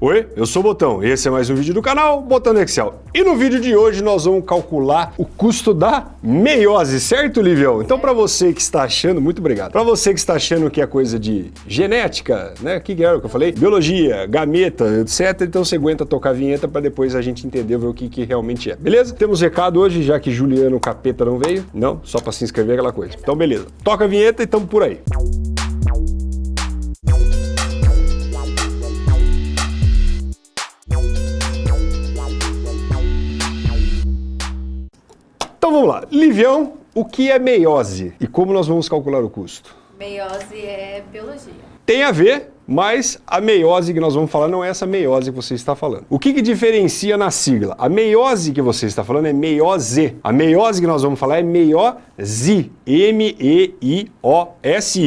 Oi, eu sou o Botão e esse é mais um vídeo do canal Botão Excel. E no vídeo de hoje nós vamos calcular o custo da meiose, certo, Livião? Então para você que está achando, muito obrigado. Para você que está achando que é coisa de genética, né? Que era o que eu falei? Biologia, gameta, etc. Então você aguenta tocar a vinheta para depois a gente entender ver o que, que realmente é. Beleza? Temos recado hoje, já que Juliano Capeta não veio. Não, só para se inscrever aquela coisa. Então beleza. Toca a vinheta e estamos por aí. Então vamos lá. Livião, o que é meiose e como nós vamos calcular o custo? Meiose é biologia. Tem a ver mas a meiose que nós vamos falar não é essa meiose que você está falando. O que, que diferencia na sigla? A meiose que você está falando é meiose. A meiose que nós vamos falar é meiose. M-E-I-O-S-I.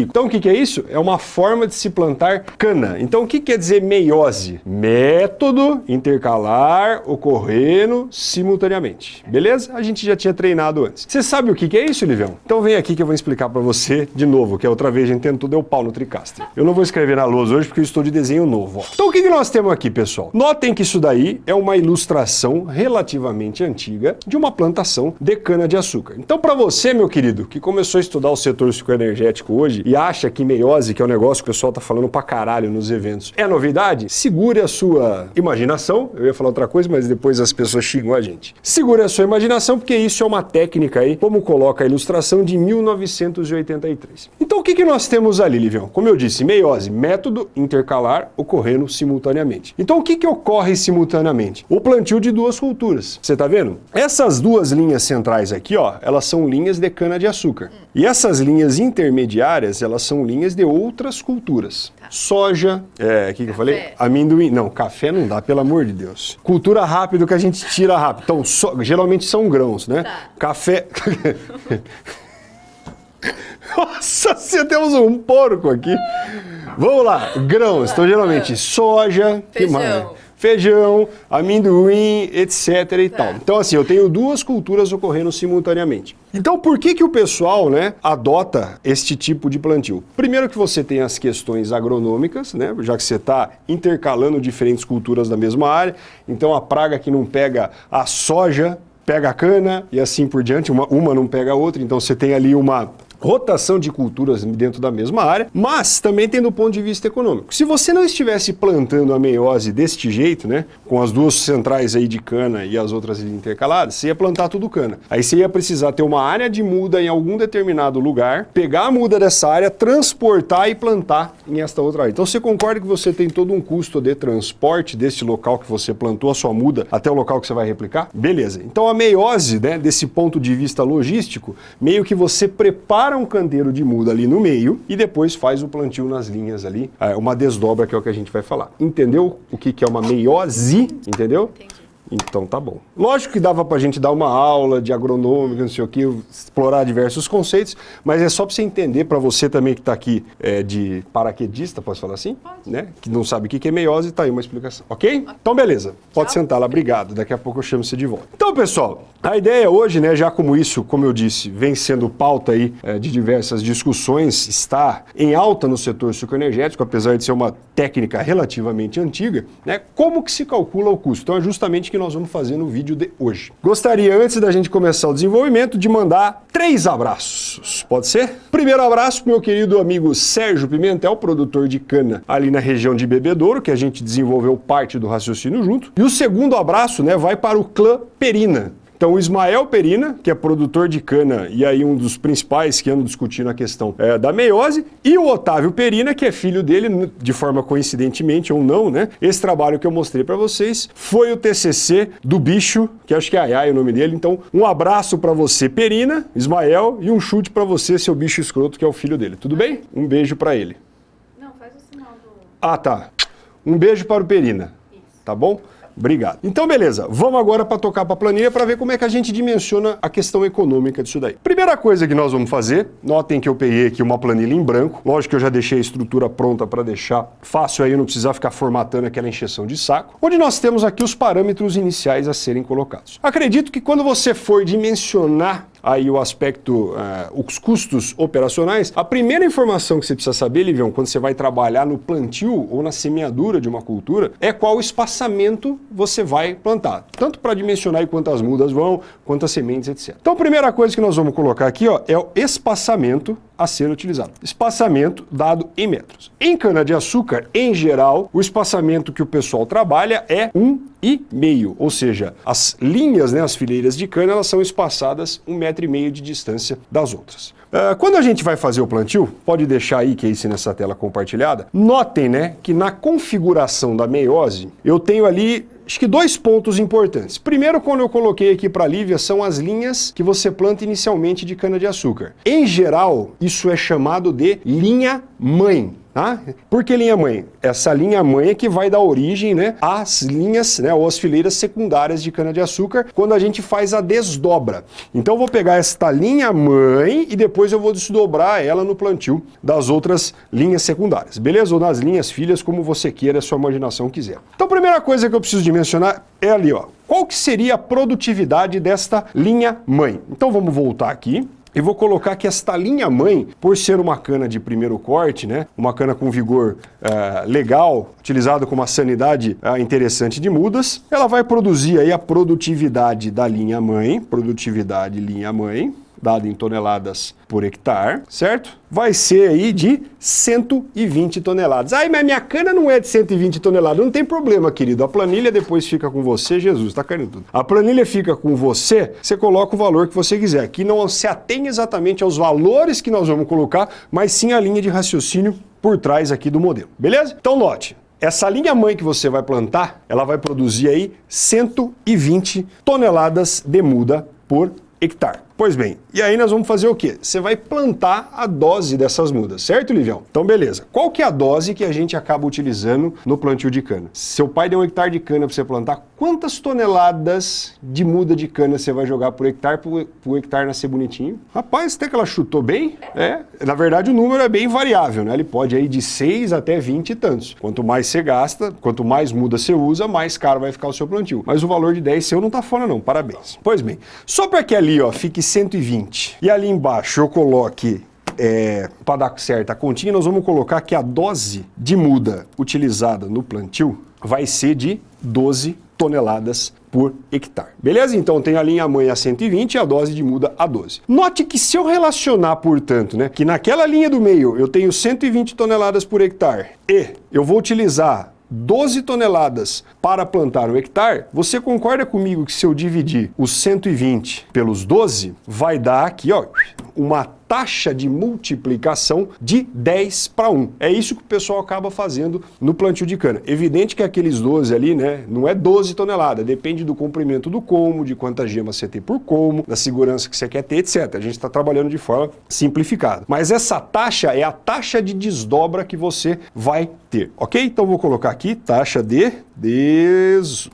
Então o que, que é isso? É uma forma de se plantar cana. Então o que quer dizer meiose? Método intercalar ocorrendo simultaneamente. Beleza? A gente já tinha treinado antes. Você sabe o que, que é isso, Livião? Então vem aqui que eu vou explicar para você de novo, que a outra vez a gente tentou deu pau no Tricaster. Eu não vou escrever na lousa hoje porque eu estou de desenho novo. Ó. Então o que, que nós temos aqui, pessoal? Notem que isso daí é uma ilustração relativamente antiga de uma plantação de cana-de-açúcar. Então para você, meu querido, que começou a estudar o setor psicoenergético hoje e acha que meiose, que é um negócio que o pessoal tá falando pra caralho nos eventos, é novidade, segure a sua imaginação. Eu ia falar outra coisa, mas depois as pessoas xingam a gente. Segure a sua imaginação porque isso é uma técnica aí, como coloca a ilustração de 1983. Então o que, que nós temos ali, Livião? Como eu disse, meiose, método intercalar ocorrendo simultaneamente. Então o que, que ocorre simultaneamente? O plantio de duas culturas. Você está vendo? Essas duas linhas centrais aqui, ó, elas são linhas de cana-de-açúcar. E essas linhas intermediárias, elas são linhas de outras culturas. Tá. Soja, é, o que, que eu falei? Amendoim. Não, café não dá, pelo amor de Deus. Cultura rápido que a gente tira rápido. Então, so, geralmente são grãos, né? Tá. Café... Nossa, você temos um porco aqui. Vamos lá, grãos. Então, geralmente, soja, feijão, feijão amendoim, etc e tá. tal. Então, assim, eu tenho duas culturas ocorrendo simultaneamente. Então, por que que o pessoal, né, adota este tipo de plantio? Primeiro que você tem as questões agronômicas, né, já que você está intercalando diferentes culturas da mesma área, então a praga que não pega a soja, pega a cana e assim por diante, uma, uma não pega a outra, então você tem ali uma rotação de culturas dentro da mesma área, mas também tem do ponto de vista econômico. Se você não estivesse plantando a meiose deste jeito, né, com as duas centrais aí de cana e as outras intercaladas, você ia plantar tudo cana. Aí você ia precisar ter uma área de muda em algum determinado lugar, pegar a muda dessa área, transportar e plantar em esta outra área. Então você concorda que você tem todo um custo de transporte deste local que você plantou a sua muda até o local que você vai replicar? Beleza. Então a meiose, né, desse ponto de vista logístico, meio que você prepara para um canteiro de muda ali no meio e depois faz o plantio nas linhas ali, é, uma desdobra que é o que a gente vai falar. Entendeu o que, que é uma meiose? Entendeu? Entendi. Então tá bom. Lógico que dava pra gente dar uma aula de agronômica, não sei o que, explorar diversos conceitos, mas é só pra você entender, para você também que tá aqui é, de paraquedista, posso falar assim? Pode. Né? Que não sabe o que é meiose, tá aí uma explicação, ok? Então beleza, pode Tchau. sentar lá, obrigado, daqui a pouco eu chamo você de volta. Então pessoal, a ideia hoje, né, já como isso, como eu disse, vem sendo pauta aí é, de diversas discussões, está em alta no setor sucoenergético, apesar de ser uma técnica relativamente antiga, né, como que se calcula o custo? Então é justamente que que nós vamos fazer no vídeo de hoje. Gostaria, antes da gente começar o desenvolvimento, de mandar três abraços. Pode ser? Primeiro abraço pro meu querido amigo Sérgio Pimentel, produtor de cana ali na região de Bebedouro, que a gente desenvolveu parte do raciocínio junto. E o segundo abraço né, vai para o clã Perina, então o Ismael Perina, que é produtor de cana e aí um dos principais que andam discutindo a questão é, da meiose, e o Otávio Perina, que é filho dele, de forma coincidentemente ou não, né? Esse trabalho que eu mostrei para vocês foi o TCC do bicho, que acho que é Ayai o nome dele. Então um abraço para você, Perina, Ismael, e um chute para você, seu bicho escroto, que é o filho dele. Tudo bem? Um beijo para ele. Não, faz o sinal do... Ah, tá. Um beijo para o Perina. Isso. Tá bom? Obrigado. Então, beleza. Vamos agora para tocar para a planilha para ver como é que a gente dimensiona a questão econômica disso daí. Primeira coisa que nós vamos fazer, notem que eu peguei aqui uma planilha em branco. Lógico que eu já deixei a estrutura pronta para deixar fácil aí, não precisar ficar formatando aquela encheção de saco. Onde nós temos aqui os parâmetros iniciais a serem colocados. Acredito que quando você for dimensionar aí o aspecto, uh, os custos operacionais, a primeira informação que você precisa saber, Livião, quando você vai trabalhar no plantio ou na semeadura de uma cultura, é qual espaçamento você vai plantar. Tanto para dimensionar quantas mudas vão, quantas sementes, etc. Então a primeira coisa que nós vamos colocar aqui ó, é o espaçamento a ser utilizado. Espaçamento dado em metros. Em cana-de-açúcar, em geral, o espaçamento que o pessoal trabalha é um e meio, ou seja, as linhas, né, as fileiras de cana, elas são espaçadas um metro e meio de distância das outras. Uh, quando a gente vai fazer o plantio, pode deixar aí, que é isso nessa tela compartilhada, notem né, que na configuração da meiose, eu tenho ali acho que dois pontos importantes. Primeiro, quando eu coloquei aqui para a Lívia, são as linhas que você planta inicialmente de cana-de-açúcar. Em geral, isso é chamado de linha mãe. Tá? Por que linha mãe? Essa linha mãe é que vai dar origem né, às linhas, né, ou às fileiras secundárias de cana-de-açúcar, quando a gente faz a desdobra. Então eu vou pegar esta linha mãe e depois eu vou desdobrar ela no plantio das outras linhas secundárias, beleza? Ou nas linhas filhas, como você queira, a sua imaginação quiser. Então a primeira coisa que eu preciso de mencionar é ali, ó. Qual que seria a produtividade desta linha mãe? Então vamos voltar aqui e vou colocar que esta linha mãe, por ser uma cana de primeiro corte, né, uma cana com vigor uh, legal, utilizada com uma sanidade uh, interessante de mudas, ela vai produzir aí a produtividade da linha mãe, produtividade linha mãe, dado em toneladas por hectare, certo? Vai ser aí de 120 toneladas. Ai, mas minha cana não é de 120 toneladas. Não tem problema, querido. A planilha depois fica com você, Jesus, tá caindo tudo. A planilha fica com você, você coloca o valor que você quiser. Aqui não se atém exatamente aos valores que nós vamos colocar, mas sim a linha de raciocínio por trás aqui do modelo. Beleza? Então note, essa linha mãe que você vai plantar, ela vai produzir aí 120 toneladas de muda por hectare. Pois bem, e aí nós vamos fazer o quê? Você vai plantar a dose dessas mudas, certo, Livião? Então, beleza. Qual que é a dose que a gente acaba utilizando no plantio de cana? Seu pai deu um hectare de cana para você plantar, quantas toneladas de muda de cana você vai jogar por hectare para o hectare nascer bonitinho? Rapaz, até que ela chutou bem, é. Na verdade, o número é bem variável, né? Ele pode ir de 6 até 20 e tantos. Quanto mais você gasta, quanto mais muda você usa, mais caro vai ficar o seu plantio. Mas o valor de 10 seu não tá fora não, parabéns. Pois bem, só para que ali ó, fique 120 e ali embaixo eu coloque é, para dar certo a continha, nós vamos colocar que a dose de muda utilizada no plantio vai ser de 12 toneladas por hectare. Beleza? Então tem a linha mãe a 120 e a dose de muda a 12. Note que se eu relacionar, portanto, né, que naquela linha do meio eu tenho 120 toneladas por hectare e eu vou utilizar 12 toneladas para plantar um hectare, você concorda comigo que se eu dividir os 120 pelos 12, vai dar aqui ó, uma taxa de multiplicação de 10 para 1. É isso que o pessoal acaba fazendo no plantio de cana. Evidente que aqueles 12 ali, né, não é 12 toneladas, depende do comprimento do colmo, de quantas gemas você tem por colmo, da segurança que você quer ter, etc. A gente está trabalhando de forma simplificada. Mas essa taxa é a taxa de desdobra que você vai ter, ok? Então vou colocar aqui taxa de desdobra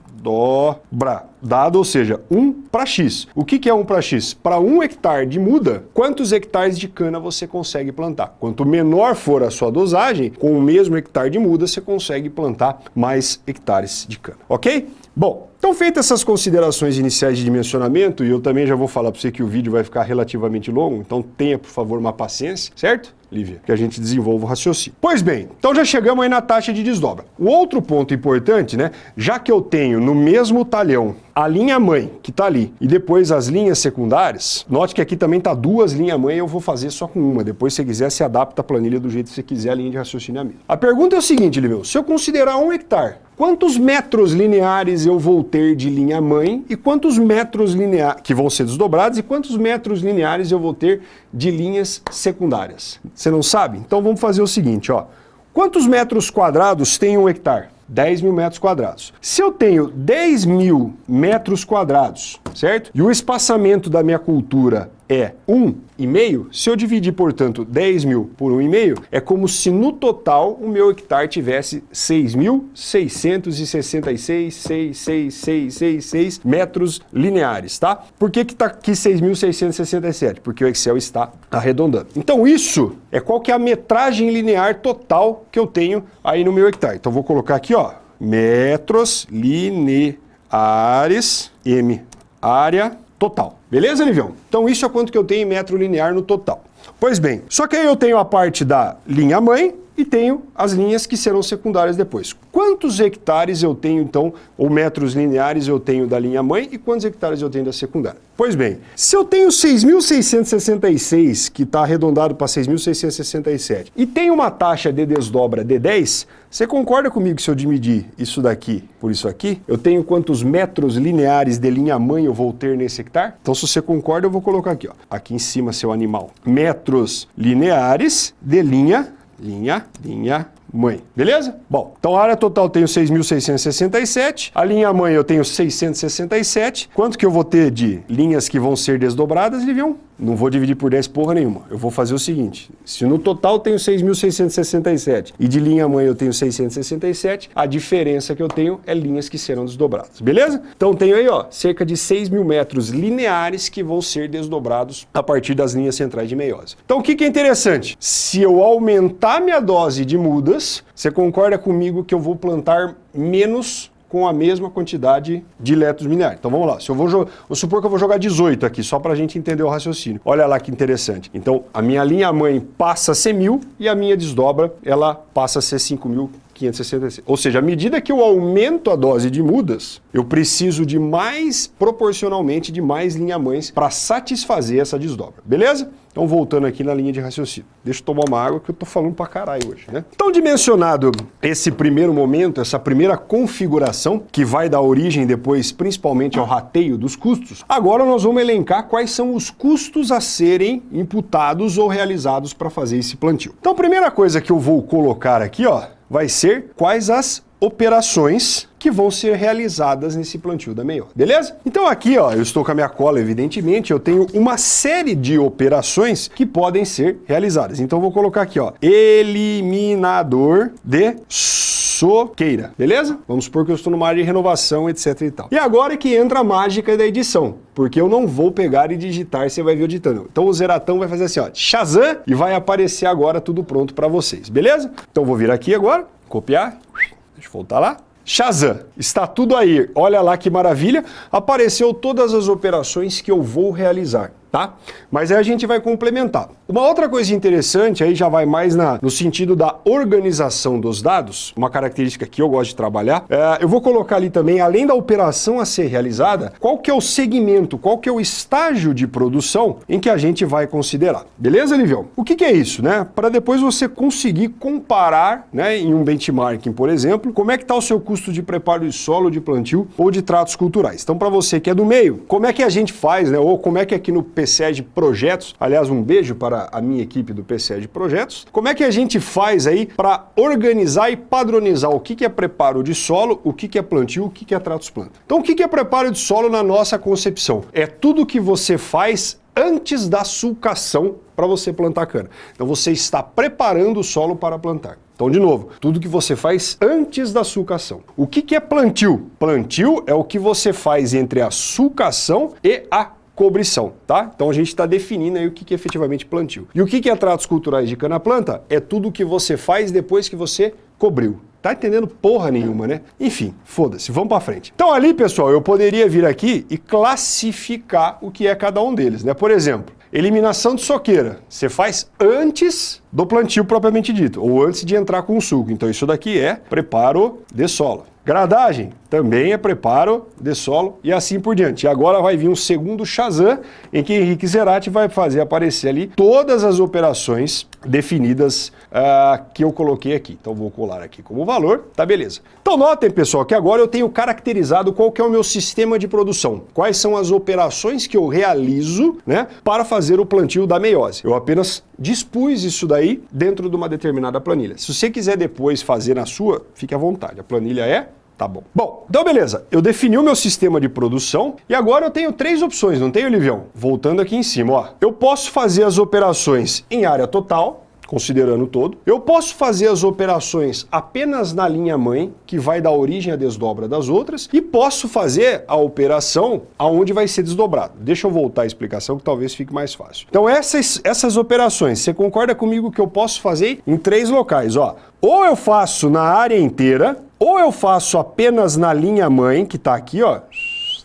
dado, ou seja, 1 para X. O que, é 1 para X? Para 1 hectare de muda, quantos hectares de cana você consegue plantar? Quanto menor for a sua dosagem, com o mesmo hectare de muda, você consegue plantar mais hectares de cana, ok? Bom, então feitas essas considerações iniciais de dimensionamento, e eu também já vou falar para você que o vídeo vai ficar relativamente longo, então tenha, por favor, uma paciência, certo? Lívia, que a gente desenvolva o raciocínio. Pois bem, então já chegamos aí na taxa de desdobra. O outro ponto importante, né, já que eu tenho no mesmo talhão a linha mãe, que está ali, e depois as linhas secundárias, note que aqui também está duas linhas mãe, eu vou fazer só com uma. Depois, se quiser, se adapta a planilha do jeito que você quiser, a linha de raciocínio A pergunta é o seguinte, Liveu, se eu considerar um hectare, quantos metros lineares eu vou ter de linha mãe e quantos metros lineares, que vão ser desdobrados, e quantos metros lineares eu vou ter de linhas secundárias? Você não sabe? Então vamos fazer o seguinte, ó. Quantos metros quadrados tem um hectare? 10 mil metros quadrados. Se eu tenho 10 mil metros quadrados, certo? E o espaçamento da minha cultura é 1,5, se eu dividir, portanto, 10 mil por 1,5, é como se no total o meu hectare tivesse 6.666,66666 metros lineares, tá? Por que que tá aqui 6.667? Porque o Excel está arredondando. Então isso é qual que é a metragem linear total que eu tenho aí no meu hectare. Então vou colocar aqui, ó, metros lineares, M, área total. Beleza, Livião? Então isso é quanto que eu tenho em metro linear no total. Pois bem, só que aí eu tenho a parte da linha mãe, e tenho as linhas que serão secundárias depois. Quantos hectares eu tenho, então, ou metros lineares eu tenho da linha mãe e quantos hectares eu tenho da secundária? Pois bem, se eu tenho 6.666, que está arredondado para 6.667, e tenho uma taxa de desdobra de 10, você concorda comigo que se eu dividir isso daqui por isso aqui, eu tenho quantos metros lineares de linha mãe eu vou ter nesse hectare? Então, se você concorda, eu vou colocar aqui, ó, aqui em cima, seu animal. Metros lineares de linha linha, linha, mãe. Beleza? Bom, então a área total eu tenho 6.667, a linha mãe eu tenho 667. Quanto que eu vou ter de linhas que vão ser desdobradas, Livião? Não vou dividir por 10 porra nenhuma. Eu vou fazer o seguinte, se no total eu tenho 6.667 e de linha mãe eu tenho 667, a diferença que eu tenho é linhas que serão desdobradas, beleza? Então tenho aí, ó, cerca de 6 mil metros lineares que vão ser desdobrados a partir das linhas centrais de meiose. Então o que, que é interessante? Se eu aumentar minha dose de mudas, você concorda comigo que eu vou plantar menos com a mesma quantidade de letros lineares. Então vamos lá, se eu vou, vou supor que eu vou jogar 18 aqui, só para a gente entender o raciocínio. Olha lá que interessante. Então a minha linha mãe passa a ser 1000 e a minha desdobra, ela passa a ser 5.566. Ou seja, à medida que eu aumento a dose de mudas, eu preciso de mais, proporcionalmente, de mais linha-mães para satisfazer essa desdobra. Beleza? Então, voltando aqui na linha de raciocínio. Deixa eu tomar uma água que eu tô falando pra caralho hoje, né? Então, dimensionado esse primeiro momento, essa primeira configuração, que vai dar origem depois, principalmente, ao rateio dos custos, agora nós vamos elencar quais são os custos a serem imputados ou realizados para fazer esse plantio. Então, a primeira coisa que eu vou colocar aqui, ó, vai ser quais as operações que vão ser realizadas nesse plantio da meió, beleza? Então aqui, ó, eu estou com a minha cola, evidentemente, eu tenho uma série de operações que podem ser realizadas. Então vou colocar aqui, ó, eliminador de soqueira, beleza? Vamos supor que eu estou numa área de renovação, etc e tal. E agora é que entra a mágica da edição, porque eu não vou pegar e digitar, você vai ver eu digitando. Então o Zeratão vai fazer assim, ó, Shazam, e vai aparecer agora tudo pronto para vocês, beleza? Então vou vir aqui agora, copiar, deixa eu voltar lá, Shazam, está tudo aí. Olha lá que maravilha. Apareceu todas as operações que eu vou realizar tá? Mas aí a gente vai complementar. Uma outra coisa interessante, aí já vai mais na, no sentido da organização dos dados, uma característica que eu gosto de trabalhar, é, eu vou colocar ali também, além da operação a ser realizada, qual que é o segmento, qual que é o estágio de produção em que a gente vai considerar. Beleza, Livião? O que, que é isso, né? Para depois você conseguir comparar, né, em um benchmarking, por exemplo, como é que está o seu custo de preparo de solo, de plantio ou de tratos culturais. Então, para você que é do meio, como é que a gente faz, né, ou como é que aqui no PCE de Projetos, aliás, um beijo para a minha equipe do PCE de Projetos. Como é que a gente faz aí para organizar e padronizar o que, é preparo de solo, o que, é plantio, o que, é tratos planta? Então, o que, é preparo de solo na nossa concepção? É tudo que você faz antes da sulcação para você plantar cana. Então você está preparando o solo para plantar. Então, de novo, tudo que você faz antes da sulcação. O que, que é plantio? Plantio é o que você faz entre a sulcação e a cobrição, tá? Então a gente está definindo aí o que, que é efetivamente plantio. E o que, que é tratos culturais de cana-planta? É tudo que você faz depois que você cobriu. Tá entendendo porra nenhuma, né? Enfim, foda-se, vamos para frente. Então ali, pessoal, eu poderia vir aqui e classificar o que é cada um deles, né? Por exemplo, eliminação de soqueira, você faz antes do plantio propriamente dito, ou antes de entrar com o suco. Então isso daqui é preparo de solo. Gradagem também é preparo de solo e assim por diante. E agora vai vir um segundo Shazam, em que Henrique Zerati vai fazer aparecer ali todas as operações definidas uh, que eu coloquei aqui. Então vou colar aqui como valor, tá beleza. Então notem, pessoal, que agora eu tenho caracterizado qual que é o meu sistema de produção. Quais são as operações que eu realizo né, para fazer o plantio da meiose. Eu apenas dispus isso daí dentro de uma determinada planilha. Se você quiser depois fazer na sua, fique à vontade. A planilha é Tá bom. Bom, então beleza. Eu defini o meu sistema de produção e agora eu tenho três opções, não tenho, Livião? Voltando aqui em cima, ó. Eu posso fazer as operações em área total, considerando todo. Eu posso fazer as operações apenas na linha mãe, que vai dar origem à desdobra das outras, e posso fazer a operação aonde vai ser desdobrado. Deixa eu voltar à explicação que talvez fique mais fácil. Então essas, essas operações, você concorda comigo que eu posso fazer em três locais, ó. Ou eu faço na área inteira, ou eu faço apenas na linha mãe, que está aqui, ó,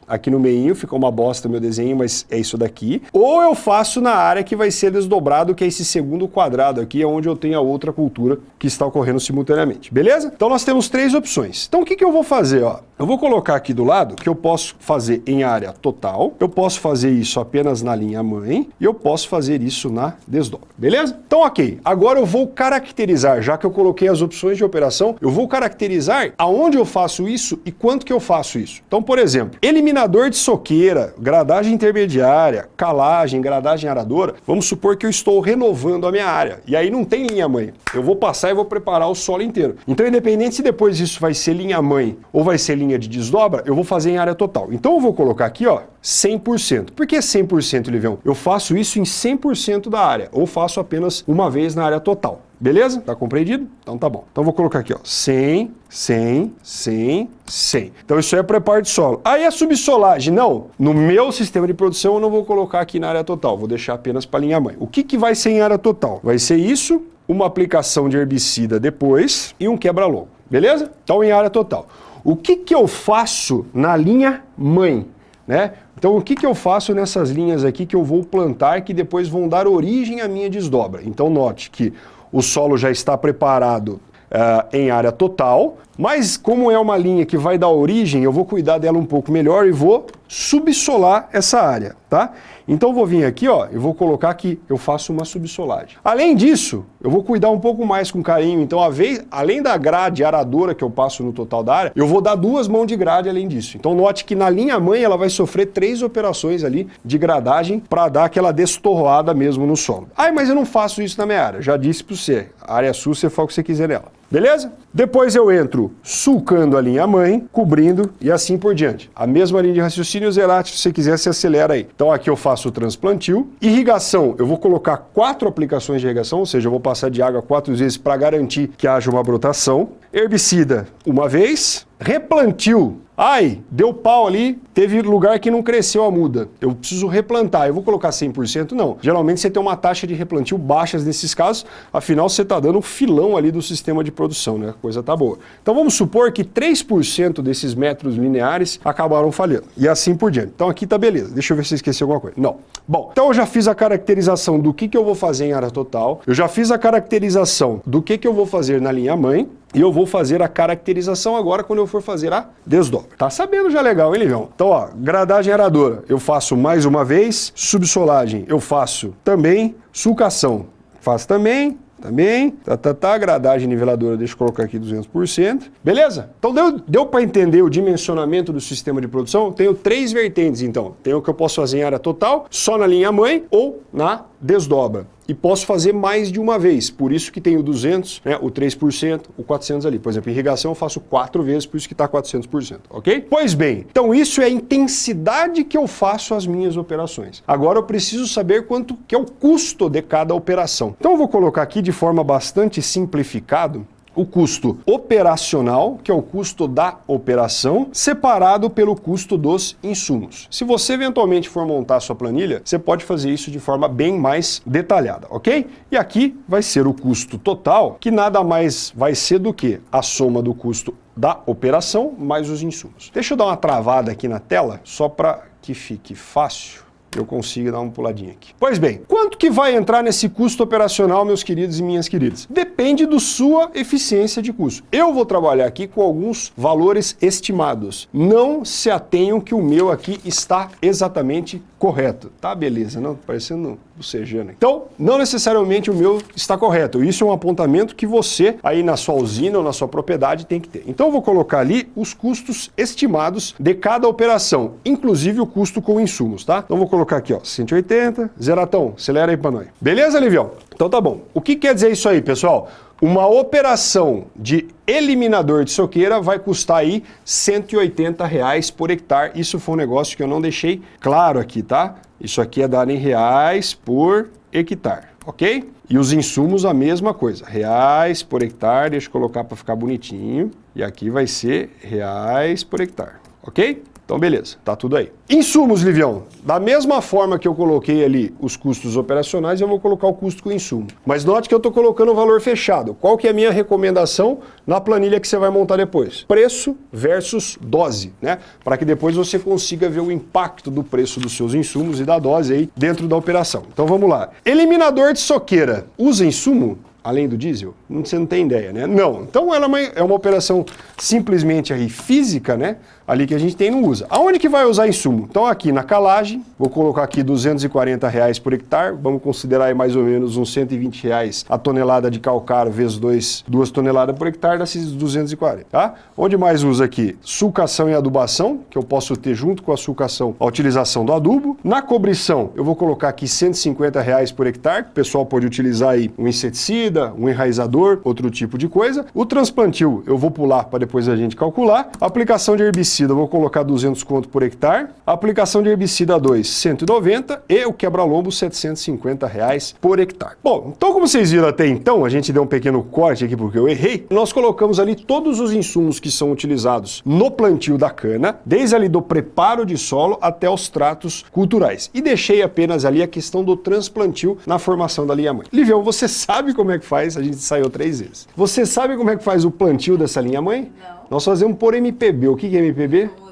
aqui no meio, ficou uma bosta meu desenho, mas é isso daqui. Ou eu faço na área que vai ser desdobrado, que é esse segundo quadrado aqui, é onde eu tenho a outra cultura que está ocorrendo simultaneamente, beleza? Então nós temos três opções. Então o que, que eu vou fazer? Ó? Eu vou colocar aqui do lado que eu posso fazer em área total, eu posso fazer isso apenas na linha mãe e eu posso fazer isso na desdobra, beleza? Então ok, agora eu vou caracterizar, já que eu coloquei as opções de operação, eu vou caracterizar aonde eu faço isso e quanto que eu faço isso. Então, por exemplo, eliminador de soqueira, gradagem intermediária, calagem, gradagem aradora, vamos supor que eu estou renovando a minha área. E aí não tem linha mãe. Eu vou passar e vou preparar o solo inteiro. Então, independente se depois isso vai ser linha mãe ou vai ser linha de desdobra, eu vou fazer em área total. Então eu vou colocar aqui, ó, 100%. Por que 100%, Livião? Eu faço isso em 100% da área, ou faço apenas uma vez na área total. Beleza? Tá compreendido? Então tá bom. Então vou colocar aqui, ó, 100, 100, 100, 100. Então isso é preparo de solo. Aí a subsolagem, não. No meu sistema de produção eu não vou colocar aqui na área total, vou deixar apenas para linha mãe. O que, que vai ser em área total? Vai ser isso, uma aplicação de herbicida depois e um quebra-logo. Beleza? Então em área total. O que, que eu faço na linha mãe? Né? Então o que, que eu faço nessas linhas aqui que eu vou plantar que depois vão dar origem à minha desdobra? Então note que o solo já está preparado uh, em área total, mas como é uma linha que vai dar origem, eu vou cuidar dela um pouco melhor e vou subsolar essa área, tá? Então eu vou vir aqui, ó, e vou colocar que eu faço uma subsolagem. Além disso, eu vou cuidar um pouco mais com carinho, então a vez, além da grade aradora que eu passo no total da área, eu vou dar duas mãos de grade além disso. Então note que na linha mãe ela vai sofrer três operações ali de gradagem para dar aquela destorroada mesmo no solo. Ai, mas eu não faço isso na minha área. Já disse para você, a área sul você faz o que você quiser nela. Beleza? Depois eu entro sulcando a linha mãe, cobrindo e assim por diante. A mesma linha de raciocínio Zerati, se você quiser, se acelera aí. Então aqui eu faço o transplantio. Irrigação, eu vou colocar quatro aplicações de irrigação, ou seja, eu vou passar de água quatro vezes para garantir que haja uma brotação. Herbicida, uma vez. Replantio, Ai, deu pau ali, teve lugar que não cresceu a muda. Eu preciso replantar. Eu vou colocar 100%? Não. Geralmente você tem uma taxa de replantio baixas nesses casos, afinal você está dando um filão ali do sistema de produção, né? A coisa tá boa. Então vamos supor que 3% desses metros lineares acabaram falhando. E assim por diante. Então aqui tá beleza. Deixa eu ver se eu esqueci alguma coisa. Não. Bom, então eu já fiz a caracterização do que, que eu vou fazer em área total. Eu já fiz a caracterização do que, que eu vou fazer na linha mãe. E eu vou fazer a caracterização agora quando eu for fazer a desdobra. Tá sabendo já legal, hein, Livião? Então, ó, gradagem aradora, eu faço mais uma vez. Subsolagem, eu faço também. Sulcação, faço também. Também, tá, tá, tá, gradagem niveladora, deixa eu colocar aqui 200%. Beleza? Então deu, deu para entender o dimensionamento do sistema de produção? Tenho três vertentes, então. Tenho o que eu posso fazer em área total, só na linha mãe ou na desdobra e posso fazer mais de uma vez. Por isso que tem o 200, né, o 3%, o 400 ali. Por exemplo, irrigação eu faço quatro vezes, por isso que está 400%, ok? Pois bem, então isso é a intensidade que eu faço as minhas operações. Agora eu preciso saber quanto que é o custo de cada operação. Então eu vou colocar aqui de forma bastante simplificado o custo operacional, que é o custo da operação, separado pelo custo dos insumos. Se você eventualmente for montar a sua planilha, você pode fazer isso de forma bem mais detalhada, ok? E aqui vai ser o custo total, que nada mais vai ser do que a soma do custo da operação mais os insumos. Deixa eu dar uma travada aqui na tela, só para que fique fácil eu consiga dar uma puladinha aqui. Pois bem, quanto que vai entrar nesse custo operacional, meus queridos e minhas queridas? Depende da sua eficiência de custo. Eu vou trabalhar aqui com alguns valores estimados. Não se atenham que o meu aqui está exatamente correto. Tá, beleza, não? Parecendo bocejando. Então, não necessariamente o meu está correto. Isso é um apontamento que você, aí na sua usina ou na sua propriedade, tem que ter. Então, eu vou colocar ali os custos estimados de cada operação, inclusive o custo com insumos, tá? Então, vou colocar aqui, ó, 180, zeratão, acelera aí para nós. Beleza, Livião? Então tá bom. O que quer dizer isso aí, pessoal? Uma operação de eliminador de soqueira vai custar aí 180 reais por hectare. Isso foi um negócio que eu não deixei claro aqui, tá? Isso aqui é dado em reais por hectare, ok? E os insumos a mesma coisa, reais por hectare, deixa eu colocar para ficar bonitinho. E aqui vai ser reais por hectare, ok? Então, beleza, tá tudo aí. Insumos, Livião. Da mesma forma que eu coloquei ali os custos operacionais, eu vou colocar o custo com insumo. Mas note que eu estou colocando o valor fechado. Qual que é a minha recomendação na planilha que você vai montar depois? Preço versus dose, né? Para que depois você consiga ver o impacto do preço dos seus insumos e da dose aí dentro da operação. Então vamos lá. Eliminador de soqueira. Usa insumo? além do diesel? Você não tem ideia, né? Não. Então ela é uma, é uma operação simplesmente aí física, né? Ali que a gente tem não usa. Aonde que vai usar insumo? Então aqui na calagem, vou colocar aqui 240 reais por hectare, vamos considerar aí mais ou menos uns 120 reais a tonelada de calcário vezes 2, 2 toneladas por hectare, dá esses 240, tá? Onde mais usa aqui? Sulcação e adubação, que eu posso ter junto com a sulcação a utilização do adubo. Na cobrição, eu vou colocar aqui 150 reais por hectare, o pessoal pode utilizar aí um inseticida, um enraizador, outro tipo de coisa. O transplantio, eu vou pular para depois a gente calcular. Aplicação de herbicida, eu vou colocar 200 conto por hectare. A aplicação de herbicida 2, 190 e o quebra-lombo 750 reais por hectare. Bom, então como vocês viram até então, a gente deu um pequeno corte aqui porque eu errei. Nós colocamos ali todos os insumos que são utilizados no plantio da cana, desde ali do preparo de solo até os tratos culturais. E deixei apenas ali a questão do transplantio na formação da linha mãe. Livião, você sabe como é que faz? A gente saiu três vezes. Você sabe como é que faz o plantio dessa linha mãe? Não. Nós fazemos por MPB. O que é MPB? Música popular brasileira.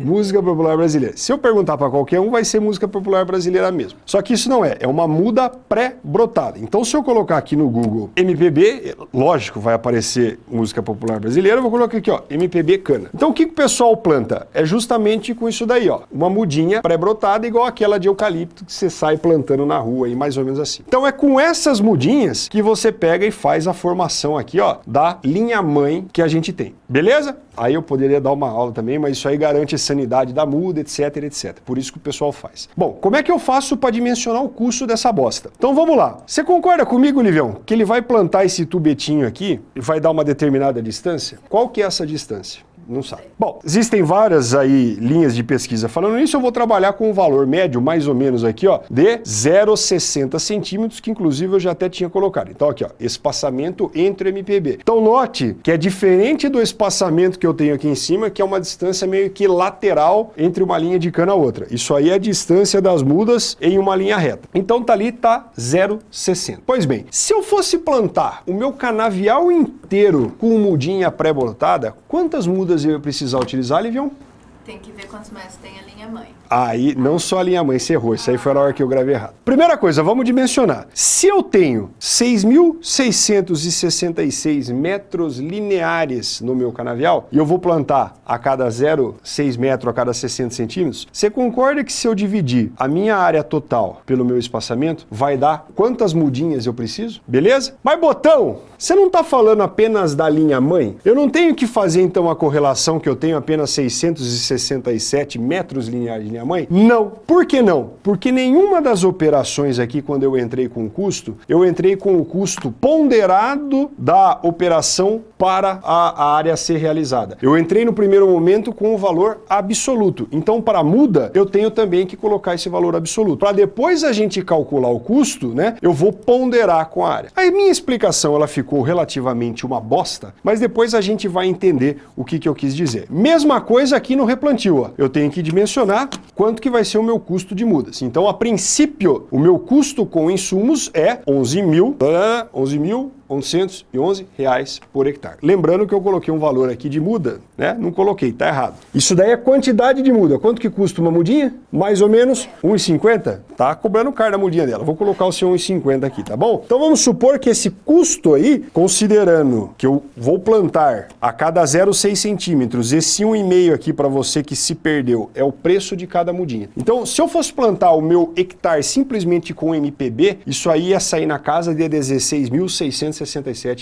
Música popular brasileira. Se eu perguntar para qualquer um, vai ser música popular brasileira mesmo. Só que isso não é, é uma muda pré-brotada. Então, se eu colocar aqui no Google MPB, lógico, vai aparecer música popular brasileira, eu vou colocar aqui, ó, MPB cana. Então, o que, que o pessoal planta? É justamente com isso daí, ó, uma mudinha pré-brotada igual aquela de eucalipto que você sai plantando na rua, aí, mais ou menos assim. Então, é com essas mudinhas que você pega e faz a formação aqui, ó, da linha mãe que a gente tem. Beleza? Aí eu poderia dar uma aula também, mas isso aí garante sanidade da muda, etc, etc. Por isso que o pessoal faz. Bom, como é que eu faço para dimensionar o custo dessa bosta? Então vamos lá. Você concorda comigo, Livião, que ele vai plantar esse tubetinho aqui e vai dar uma determinada distância? Qual que é essa distância? Não sabe. Bom, existem várias aí linhas de pesquisa falando nisso, eu vou trabalhar com um valor médio, mais ou menos aqui, ó, de 0,60 centímetros, que inclusive eu já até tinha colocado. Então aqui, ó, espaçamento entre MPB. Então note que é diferente do espaçamento que eu tenho aqui em cima, que é uma distância meio que lateral entre uma linha de cana a outra. Isso aí é a distância das mudas em uma linha reta. Então tá ali, tá 0,60. Pois bem, se eu fosse plantar o meu canavial inteiro com mudinha pré-botada, quantas mudas eu ia precisar utilizar, Livião? Tem que ver quantos metros tem a linha mãe. Aí, não só a linha mãe, você errou. Isso aí foi na hora que eu gravei errado. Primeira coisa, vamos dimensionar. Se eu tenho 6.666 metros lineares no meu canavial, e eu vou plantar a cada 0,6 metro a cada 60 centímetros, você concorda que se eu dividir a minha área total pelo meu espaçamento, vai dar quantas mudinhas eu preciso? Beleza? Mas, Botão, você não está falando apenas da linha mãe? Eu não tenho que fazer, então, a correlação que eu tenho apenas 667 metros lineares de linha mãe? Não. Por que não? Porque nenhuma das operações aqui, quando eu entrei com o custo, eu entrei com o custo ponderado da operação para a, a área a ser realizada. Eu entrei no primeiro momento com o valor absoluto. Então, para a muda, eu tenho também que colocar esse valor absoluto. Para depois a gente calcular o custo, né, eu vou ponderar com a área. Aí minha explicação, ela ficou relativamente uma bosta, mas depois a gente vai entender o que, que eu quis dizer. Mesma coisa aqui no replantio, ó. eu tenho que dimensionar quanto que vai ser o meu custo de mudas. Então, a princípio, o meu custo com insumos é 11 mil, 11 mil 1111 reais por hectare. Lembrando que eu coloquei um valor aqui de muda, né? Não coloquei, tá errado. Isso daí é quantidade de muda. Quanto que custa uma mudinha? Mais ou menos 1,50? Tá cobrando caro da mudinha dela. Vou colocar o seu 1,50 aqui, tá bom? Então vamos supor que esse custo aí, considerando que eu vou plantar a cada 0,6 centímetros, esse 1,5 aqui para você que se perdeu, é o preço de cada mudinha. Então, se eu fosse plantar o meu hectare simplesmente com MPB, isso aí ia sair na casa de 16.600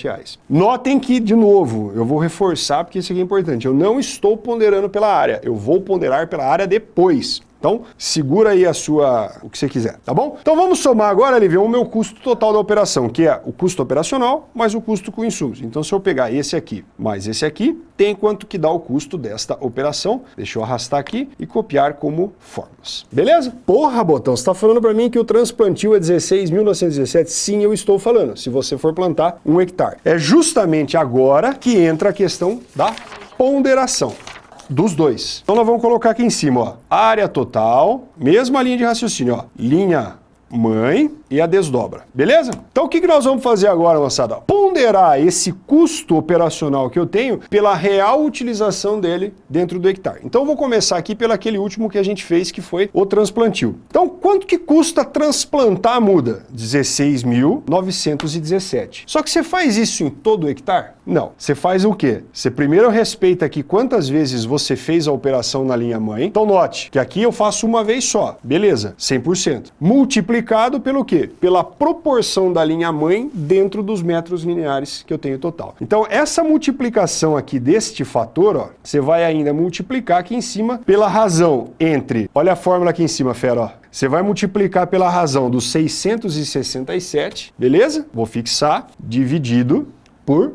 reais. Notem que, de novo, eu vou reforçar porque isso aqui é importante. Eu não estou ponderando pela área, eu vou ponderar pela área depois. Então, segura aí a sua, o que você quiser, tá bom? Então vamos somar agora, Livião, o meu custo total da operação, que é o custo operacional mais o custo com insumos. Então, se eu pegar esse aqui mais esse aqui, tem quanto que dá o custo desta operação. Deixa eu arrastar aqui e copiar como fórmulas. Beleza? Porra, Botão, você está falando para mim que o transplantio é 16.917? Sim, eu estou falando, se você for plantar um hectare. É justamente agora que entra a questão da ponderação. Dos dois. Então nós vamos colocar aqui em cima, ó, área total, mesma linha de raciocínio, ó, linha mãe e a desdobra, beleza? Então o que, que nós vamos fazer agora, moçada? Ponderar esse custo operacional que eu tenho pela real utilização dele dentro do hectare. Então vou começar aqui pelo aquele último que a gente fez, que foi o transplantio. Então quanto que custa transplantar a muda? 16.917. Só que você faz isso em todo o hectare? Não. Você faz o quê? Você primeiro respeita aqui quantas vezes você fez a operação na linha mãe. Então note que aqui eu faço uma vez só. Beleza, 100%. Multiplicado pelo quê? Pela proporção da linha mãe dentro dos metros lineares que eu tenho total. Então essa multiplicação aqui deste fator, ó, você vai ainda multiplicar aqui em cima pela razão entre, olha a fórmula aqui em cima, fera, ó, você vai multiplicar pela razão dos 667, beleza? Vou fixar, dividido por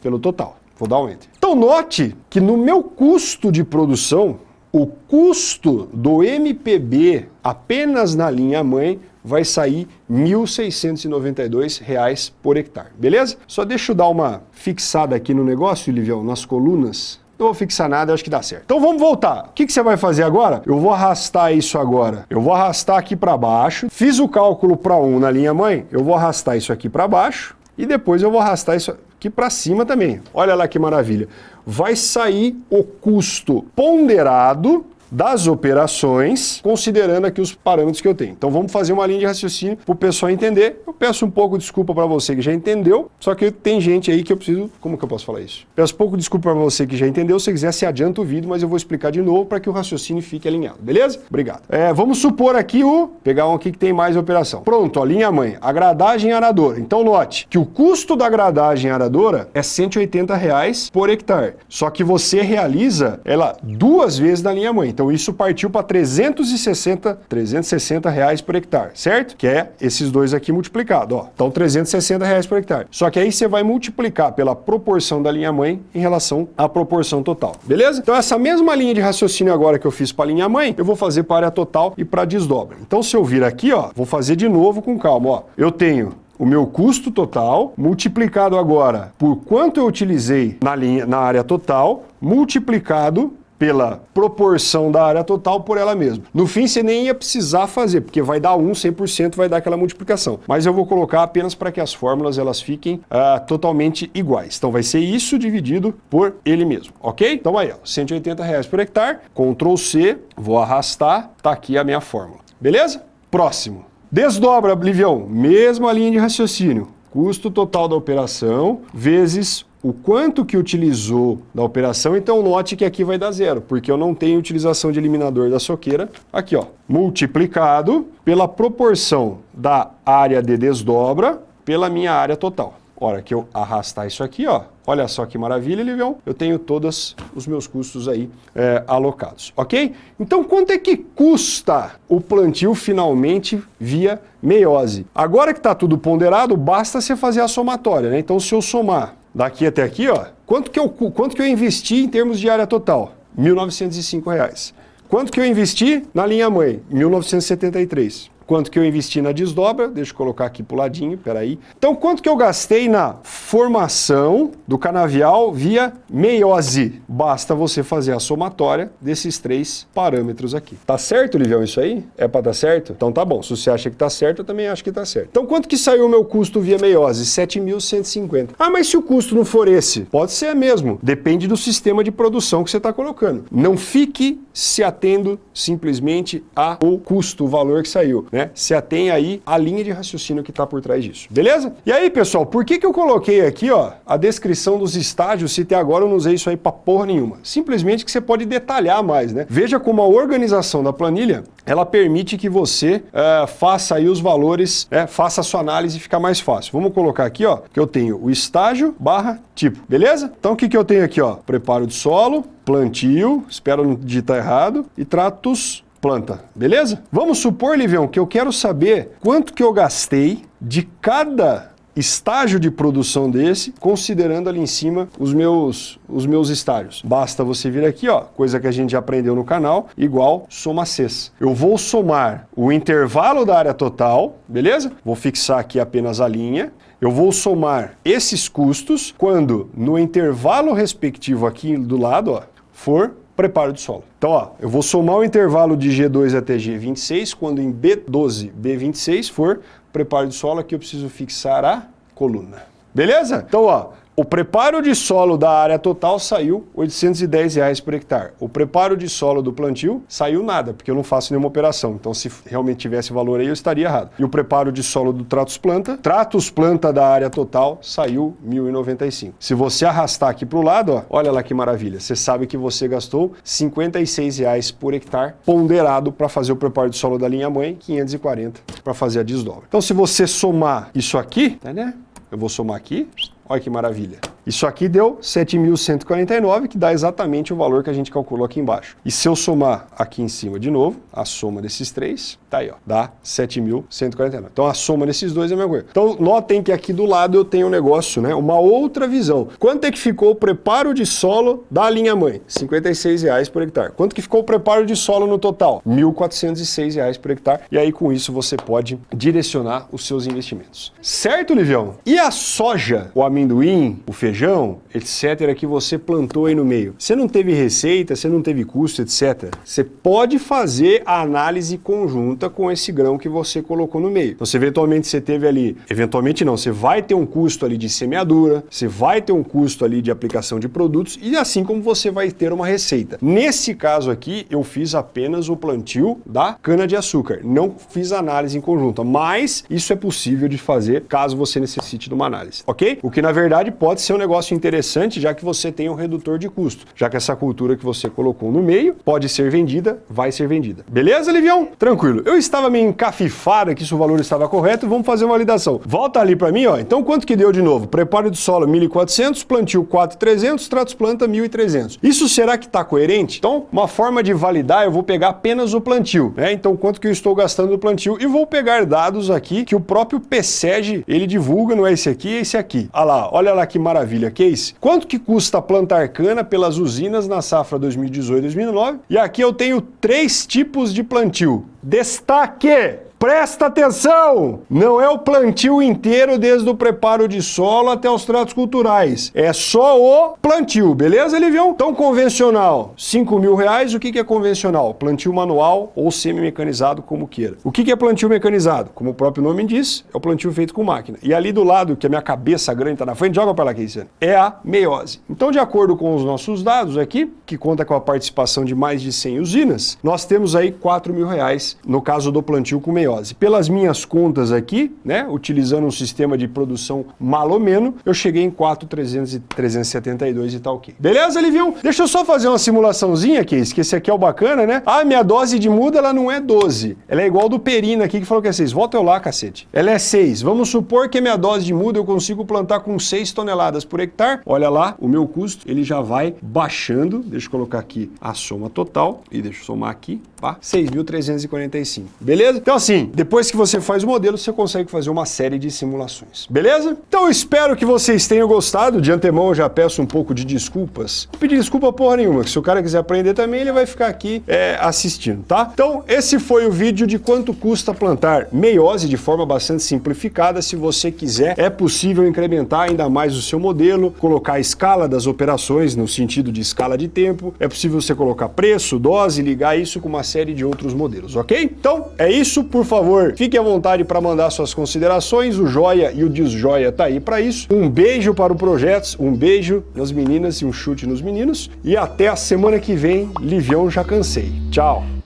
pelo total. Vou dar um Enter. Então note que no meu custo de produção, o custo do MPB apenas na linha mãe vai sair R$ 1.692 por hectare, beleza? Só deixa eu dar uma fixada aqui no negócio, Livião, nas colunas. Não vou fixar nada, acho que dá certo. Então vamos voltar. O que, que você vai fazer agora? Eu vou arrastar isso agora. Eu vou arrastar aqui para baixo. Fiz o cálculo para 1 na linha mãe, eu vou arrastar isso aqui para baixo e depois eu vou arrastar isso aqui para cima também. Olha lá que maravilha. Vai sair o custo ponderado das operações, considerando aqui os parâmetros que eu tenho. Então vamos fazer uma linha de raciocínio para o pessoal entender. Eu peço um pouco de desculpa para você que já entendeu, só que tem gente aí que eu preciso... Como que eu posso falar isso? Peço pouco de desculpa para você que já entendeu, se quiser se adianta o vídeo, mas eu vou explicar de novo para que o raciocínio fique alinhado, beleza? Obrigado. É, vamos supor aqui o... Pegar um aqui que tem mais operação. Pronto, a linha mãe, a gradagem aradora. Então note que o custo da gradagem aradora é 180 reais por hectare, só que você realiza ela duas vezes na linha mãe. Então isso partiu para 360, 360 reais por hectare, certo? Que é esses dois aqui multiplicados, ó. Então 360 reais por hectare. Só que aí você vai multiplicar pela proporção da linha mãe em relação à proporção total, beleza? Então essa mesma linha de raciocínio agora que eu fiz para a linha mãe, eu vou fazer para a área total e para a desdobra. Então se eu vir aqui, ó, vou fazer de novo com calma, ó. Eu tenho o meu custo total, multiplicado agora por quanto eu utilizei na, linha, na área total, multiplicado pela proporção da área total por ela mesma. No fim, você nem ia precisar fazer, porque vai dar 1, 100%, vai dar aquela multiplicação. Mas eu vou colocar apenas para que as fórmulas elas fiquem uh, totalmente iguais. Então vai ser isso dividido por ele mesmo, ok? Então aí, ó, 180 reais por hectare, Ctrl C, vou arrastar, tá aqui a minha fórmula. Beleza? Próximo. Desdobra, Livião, mesma linha de raciocínio. Custo total da operação vezes o quanto que utilizou da operação, então note que aqui vai dar zero, porque eu não tenho utilização de eliminador da soqueira. Aqui, ó, multiplicado pela proporção da área de desdobra pela minha área total. Hora que eu arrastar isso aqui, ó, olha só que maravilha, Livião, eu tenho todos os meus custos aí é, alocados, ok? Então, quanto é que custa o plantio finalmente via meiose? Agora que está tudo ponderado, basta você fazer a somatória, né? Então, se eu somar daqui até aqui, ó, quanto que eu, quanto que eu investi em termos de área total? R$ 1.905. Quanto que eu investi na linha mãe? R$ 1.973 quanto que eu investi na desdobra, deixa eu colocar aqui pro ladinho, peraí. Então, quanto que eu gastei na formação do canavial via meiose? Basta você fazer a somatória desses três parâmetros aqui. Tá certo, Livião, isso aí? É para dar certo? Então tá bom, se você acha que tá certo, eu também acho que tá certo. Então, quanto que saiu o meu custo via meiose? 7.150. Ah, mas se o custo não for esse? Pode ser mesmo, depende do sistema de produção que você está colocando. Não fique se atendo simplesmente ao custo, o valor que saiu. Né? Né? Se atém aí à linha de raciocínio que está por trás disso. Beleza? E aí, pessoal, por que, que eu coloquei aqui ó, a descrição dos estágios se até agora eu não usei isso aí para porra nenhuma? Simplesmente que você pode detalhar mais, né? Veja como a organização da planilha ela permite que você é, faça aí os valores, é, faça a sua análise e ficar mais fácil. Vamos colocar aqui, ó, que eu tenho o estágio barra tipo, beleza? Então o que, que eu tenho aqui, ó? Preparo de solo, plantio, espero não digitar errado, e tratos planta, beleza? Vamos supor, Livião, que eu quero saber quanto que eu gastei de cada estágio de produção desse, considerando ali em cima os meus, os meus estágios. Basta você vir aqui, ó, coisa que a gente já aprendeu no canal, igual soma Cs. Eu vou somar o intervalo da área total, beleza? Vou fixar aqui apenas a linha. Eu vou somar esses custos quando no intervalo respectivo aqui do lado, ó, for preparo de solo. Então, ó, eu vou somar o intervalo de G2 até G26, quando em B12, B26 for preparo de solo, aqui eu preciso fixar a coluna. Beleza? Então, ó, o preparo de solo da área total saiu 810 reais por hectare. O preparo de solo do plantio saiu nada, porque eu não faço nenhuma operação. Então, se realmente tivesse valor aí, eu estaria errado. E o preparo de solo do Tratos Planta, Tratos Planta da área total, saiu R$ 1.095. Se você arrastar aqui para o lado, ó, olha lá que maravilha. Você sabe que você gastou 56 reais por hectare ponderado para fazer o preparo de solo da linha mãe, 540 para fazer a desdobra. Então, se você somar isso aqui, tá, né? Eu vou somar aqui, olha que maravilha. Isso aqui deu 7.149, que dá exatamente o valor que a gente calculou aqui embaixo. E se eu somar aqui em cima de novo, a soma desses três, tá aí, ó, dá 7.149. Então a soma desses dois é a mesma coisa. Então notem que aqui do lado eu tenho um negócio, né, uma outra visão. Quanto é que ficou o preparo de solo da linha mãe? 56 reais por hectare. Quanto que ficou o preparo de solo no total? 1.406 reais por hectare. E aí com isso você pode direcionar os seus investimentos. Certo, Livião? E a soja, o amendoim, o feijão, feijão, etc., que você plantou aí no meio. Você não teve receita, você não teve custo, etc. Você pode fazer a análise conjunta com esse grão que você colocou no meio. Então, se eventualmente você teve ali, eventualmente não, você vai ter um custo ali de semeadura, você vai ter um custo ali de aplicação de produtos e assim como você vai ter uma receita. Nesse caso aqui, eu fiz apenas o plantio da cana-de-açúcar, não fiz análise em conjunta, mas isso é possível de fazer caso você necessite de uma análise, ok? O que na verdade pode ser um negócio interessante, já que você tem um redutor de custo. Já que essa cultura que você colocou no meio pode ser vendida, vai ser vendida. Beleza, Livião? Tranquilo. Eu estava meio encafifado aqui se o valor estava correto, vamos fazer uma validação. Volta ali para mim, ó. Então quanto que deu de novo? Preparo de solo 1.400, plantio 4.300, tratos planta 1.300. Isso será que está coerente? Então, uma forma de validar, eu vou pegar apenas o plantio, né? Então quanto que eu estou gastando no plantio e vou pegar dados aqui que o próprio PSEG, ele divulga, não é esse aqui, é esse aqui. Olha lá, olha lá que maravilha maravilha, Case. Quanto que custa plantar cana pelas usinas na safra 2018-2009? E aqui eu tenho três tipos de plantio. Destaque! Presta atenção! Não é o plantio inteiro desde o preparo de solo até os tratos culturais. É só o plantio, beleza, Livião? Então, convencional, 5 mil reais. O que é convencional? Plantio manual ou semi-mecanizado, como queira. O que é plantio mecanizado? Como o próprio nome diz, é o plantio feito com máquina. E ali do lado, que a minha cabeça grande está na frente, joga para lá, Keisiane, é a meiose. Então, de acordo com os nossos dados aqui, que conta com a participação de mais de 100 usinas, nós temos aí 4 mil reais no caso do plantio com meiose meiose. Pelas minhas contas aqui, né, utilizando um sistema de produção malomeno, eu cheguei em 4,372 e tal ok. Beleza, Livião? Deixa eu só fazer uma simulaçãozinha aqui, que esse aqui é o bacana, né? Ah, minha dose de muda, ela não é 12. Ela é igual do Perina aqui, que falou que é 6. Volta eu lá, cacete. Ela é 6. Vamos supor que minha dose de muda eu consigo plantar com 6 toneladas por hectare. Olha lá, o meu custo, ele já vai baixando. Deixa eu colocar aqui a soma total. E deixa eu somar aqui, tá? 6.345. Beleza? Então assim, depois que você faz o modelo, você consegue fazer uma série de simulações. Beleza? Então eu espero que vocês tenham gostado. De antemão eu já peço um pouco de desculpas. Não pedir desculpa porra nenhuma, que se o cara quiser aprender também, ele vai ficar aqui é, assistindo, tá? Então esse foi o vídeo de quanto custa plantar meiose de forma bastante simplificada. Se você quiser, é possível incrementar ainda mais o seu modelo, colocar a escala das operações no sentido de escala de tempo. É possível você colocar preço, dose, ligar isso com uma série de outros modelos, ok? Então é isso, por favor, fique à vontade para mandar suas considerações, o joia e o desjoia tá aí para isso. Um beijo para o Projetos, um beijo nas meninas e um chute nos meninos. E até a semana que vem, Livião Já Cansei. Tchau!